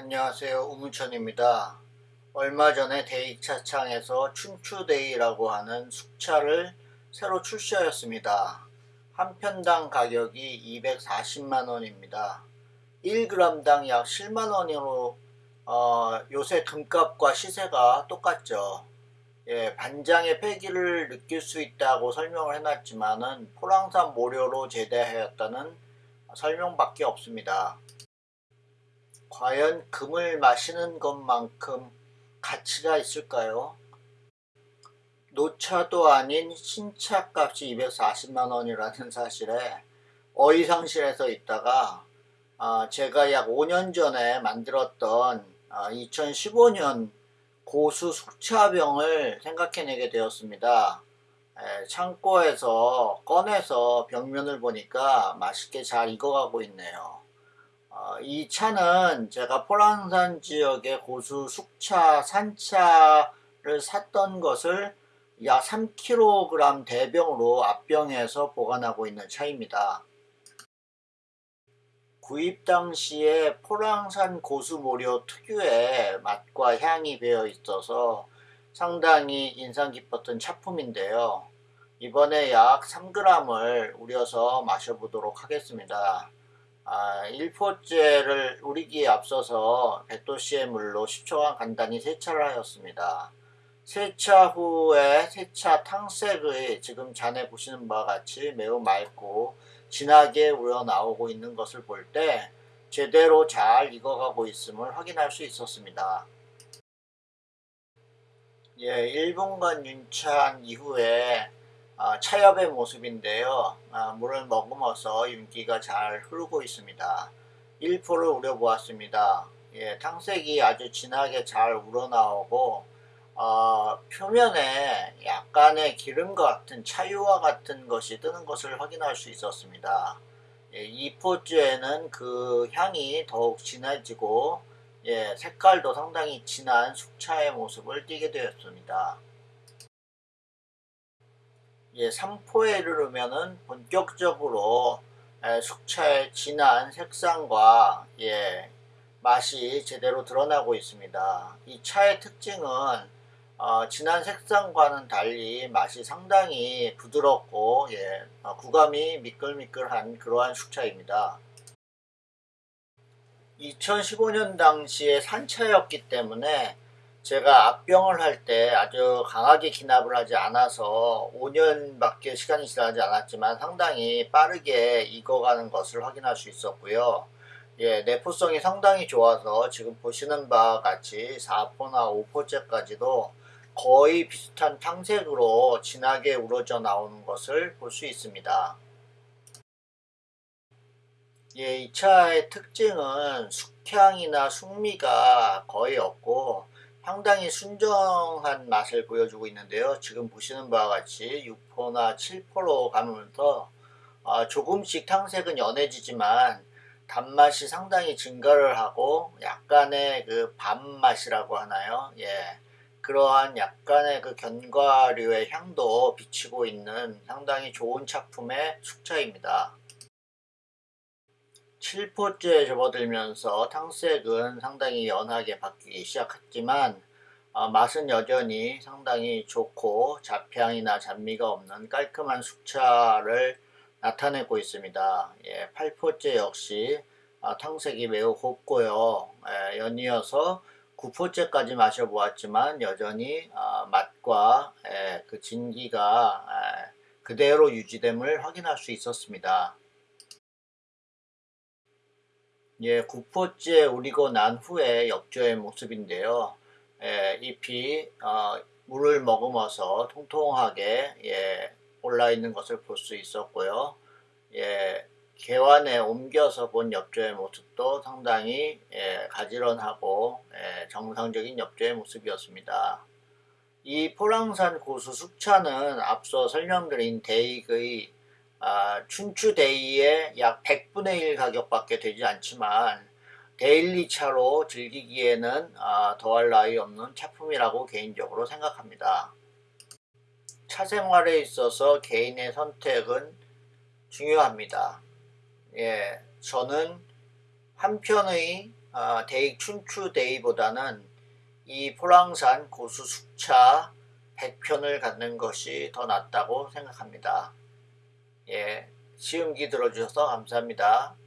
안녕하세요 우문천입니다. 얼마 전에 데이차창에서 춘추데이라고 하는 숙차를 새로 출시하였습니다. 한 편당 가격이 240만원입니다. 1g당 약 7만원으로 어, 요새 금값과 시세가 똑같죠. 예, 반장의 폐기를 느낄 수 있다고 설명을 해놨지만은 포랑산 모료로 제대하였다는 설명밖에 없습니다. 과연 금을 마시는 것만큼 가치가 있을까요? 노차도 아닌 신차값이 240만원이라는 사실에 어이상실에서 있다가 아, 제가 약 5년 전에 만들었던 아, 2015년 고수 숙차병을 생각해내게 되었습니다. 에, 창고에서 꺼내서 병면을 보니까 맛있게 잘 익어가고 있네요. 어, 이 차는 제가 포랑산 지역의 고수 숙차 산차를 샀던 것을 약 3kg 대병으로 앞병에서 보관하고 있는 차입니다. 구입 당시에 포랑산 고수모료 특유의 맛과 향이 배어 있어서 상당히 인상 깊었던 차품인데요. 이번에 약 3g을 우려서 마셔보도록 하겠습니다. 아, 1포째를 우리기에 앞서서 100도씨의 물로 10초간 간단히 세차를 하였습니다. 세차 후에 세차 탕색의 지금 잔에 보시는 바와 같이 매우 맑고 진하게 우러나오고 있는 것을 볼 때 제대로 잘 익어가고 있음을 확인할 수 있었습니다. 예, 1분간 윤차한 이후에 아, 차엽의 모습인데요. 아, 물을 머금어서 윤기가 잘 흐르고 있습니다. 1포를 우려보았습니다. 예, 탕색이 아주 진하게 잘 우러나오고 어, 표면에 약간의 기름과 같은 차유와 같은 것이 뜨는 것을 확인할 수 있었습니다. 예, 2포즈에는 그 향이 더욱 진해지고 예, 색깔도 상당히 진한 숙차의 모습을 띠게 되었습니다. 예, 3포에 이르면은 본격적으로 예, 숙차의 진한 색상과 예, 맛이 제대로 드러나고 있습니다. 이 차의 특징은 어, 진한 색상과는 달리 맛이 상당히 부드럽고 예, 어, 구감이 미끌미끌한 그러한 숙차입니다. 2015년 당시에 산차였기 때문에 제가 앞병을 할 때 아주 강하게 기납을 하지 않아서 5년밖에 시간이 지나지 않았지만 상당히 빠르게 익어가는 것을 확인할 수 있었고요. 예, 내포성이 상당히 좋아서 지금 보시는 바와 같이 4포나 5포째까지도 거의 비슷한 탕색으로 진하게 우러져 나오는 것을 볼 수 있습니다. 예, 이 차의 특징은 숙향이나 숙미가 거의 없고 상당히 순정한 맛을 보여주고 있는데요. 지금 보시는 바와 같이 6포나 7포로 가면서 어, 조금씩 탕색은 연해지지만 단맛이 상당히 증가를 하고 약간의 그 밥맛이라고 하나요? 예. 그러한 약간의 그 견과류의 향도 비치고 있는 상당히 좋은 작품의 숙차입니다. 7포째 접어들면서 탕색은 상당히 연하게 바뀌기 시작했지만 어, 맛은 여전히 상당히 좋고 잡향이나 잡미가 없는 깔끔한 숙차를 나타내고 있습니다. 예, 8포째 역시 어, 탕색이 매우 곱고요. 예, 연이어서 9포째까지 마셔보았지만 여전히 어, 맛과 예, 그 진기가 예, 그대로 유지됨을 확인할 수 있었습니다. 예, 9포째 우리고 난 후에 역조의 모습인데요. 예, 잎이 어, 물을 머금어서 통통하게 예, 올라 있는 것을 볼 수 있었고요. 예, 개환에 옮겨서 본 엽조의 모습도 상당히 예, 가지런하고 예, 정상적인 엽조의 모습이었습니다. 이 포랑산 고수 숙차는 앞서 설명드린 대익의 아, 춘추대익의 약 100분의 1 가격밖에 되지 않지만 daily차로 즐기기에는 아, 더할 나위 없는 차품이라고 개인적으로 생각합니다. 차 생활에 있어서 개인의 선택은 중요합니다. 예, 저는 한편의 아, 대익 춘추대익보다는 이 포랑산 고수 숙차 100편을 갖는 것이 더 낫다고 생각합니다. 예, 시음기 들어주셔서 감사합니다.